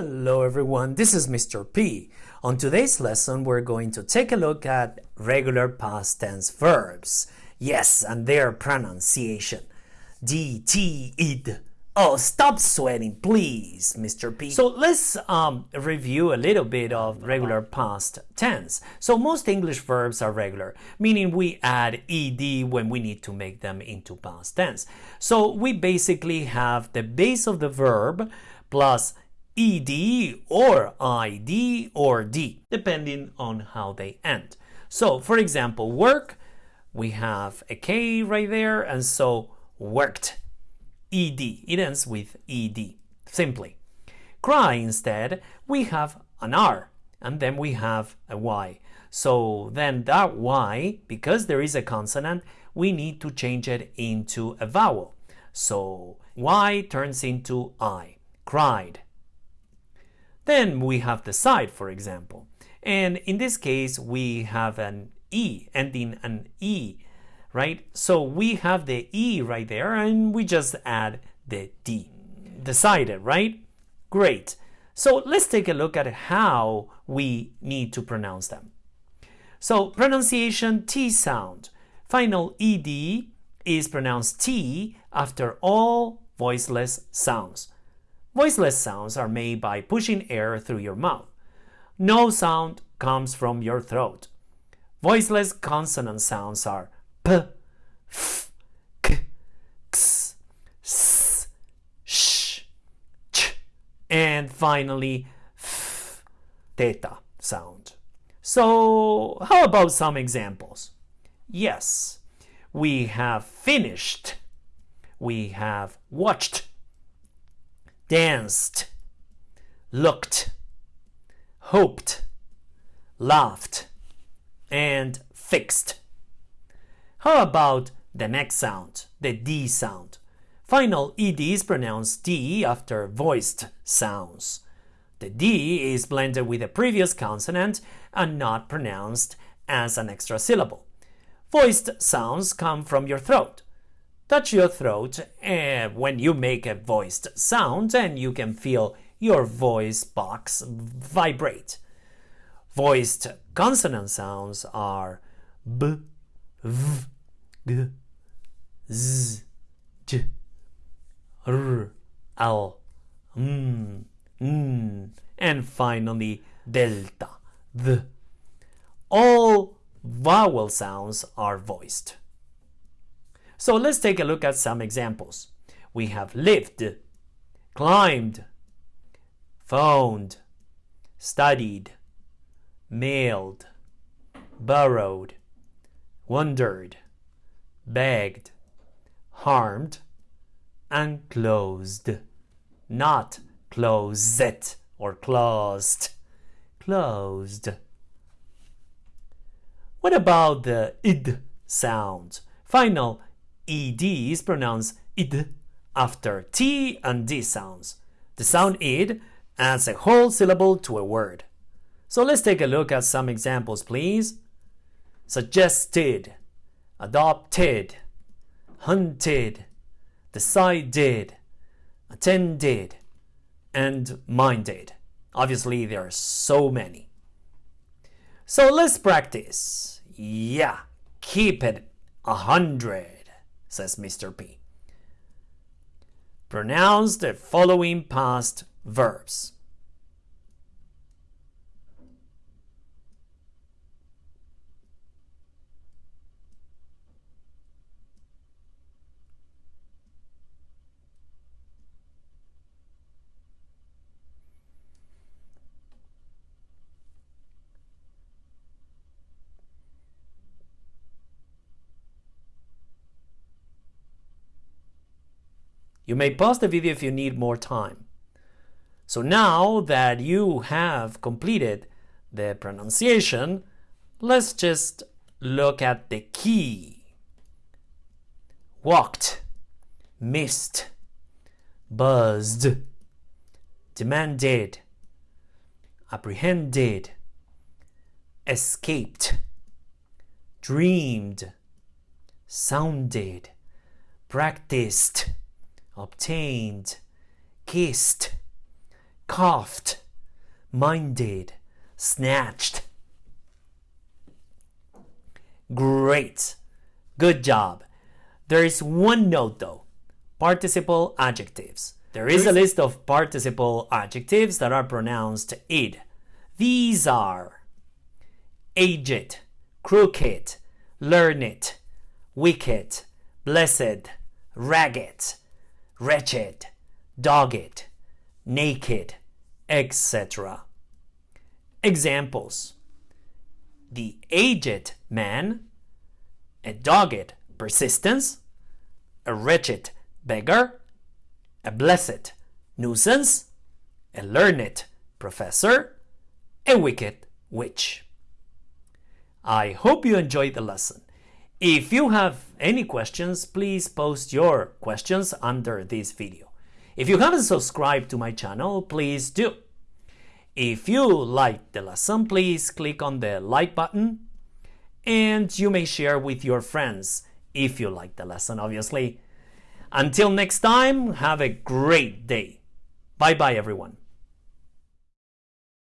Hello everyone, this is Mr. P. On today's lesson we're going to take a look at regular past tense verbs. Yes, and their pronunciation. D, T, id. Oh, stop sweating, please, Mr. P. So let's um, review a little bit of regular past tense. So most English verbs are regular, meaning we add ed when we need to make them into past tense. So we basically have the base of the verb plus ed or id or d, depending on how they end. So, for example, work, we have a k right there, and so worked, ed. It ends with ed, simply. Cry instead, we have an r, and then we have a y. So then that y, because there is a consonant, we need to change it into a vowel. So y turns into i, cried, then we have the side, for example. And in this case, we have an E, ending an E, right? So we have the E right there, and we just add the D. Decided, right? Great. So let's take a look at how we need to pronounce them. So pronunciation T sound. Final ED is pronounced T after all voiceless sounds. Voiceless sounds are made by pushing air through your mouth. No sound comes from your throat. Voiceless consonant sounds are p, f, k, x, s, sh, ch, and finally f, theta sound. So how about some examples? Yes, we have finished. We have watched danced, looked, hoped, laughed, and fixed. How about the next sound, the D sound? Final ED is pronounced D after voiced sounds. The D is blended with the previous consonant and not pronounced as an extra syllable. Voiced sounds come from your throat touch your throat uh, when you make a voiced sound and you can feel your voice box vibrate. Voiced consonant sounds are b, v, g, z, j, r, l, m, n, and finally delta. All vowel sounds are voiced. So let's take a look at some examples. We have lived, climbed, phoned, studied, mailed, burrowed, wondered, begged, harmed, and closed. Not closed or closed. Closed. What about the id sound? Final ed is pronounced id after t and d sounds. The sound id adds a whole syllable to a word. So let's take a look at some examples, please. Suggested, adopted, hunted, decided, attended, and minded. Obviously, there are so many. So let's practice. Yeah, keep it a hundred says Mr. P. Pronounce the following past verbs. You may pause the video if you need more time. So now that you have completed the pronunciation, let's just look at the key. Walked, missed, buzzed, demanded, apprehended, escaped, dreamed, sounded, practiced, obtained, kissed, coughed, minded, snatched. Great. Good job. There is one note though. Participle adjectives. There is a list of participle adjectives that are pronounced id. These are aged, crooked, learned, wicked, blessed, ragged, wretched, dogged, naked, etc. Examples The aged man, a dogged persistence, a wretched beggar, a blessed nuisance, a learned professor, a wicked witch. I hope you enjoyed the lesson. If you have any questions, please post your questions under this video. If you haven't subscribed to my channel, please do. If you liked the lesson, please click on the like button and you may share with your friends if you like the lesson, obviously. Until next time, have a great day. Bye bye, everyone.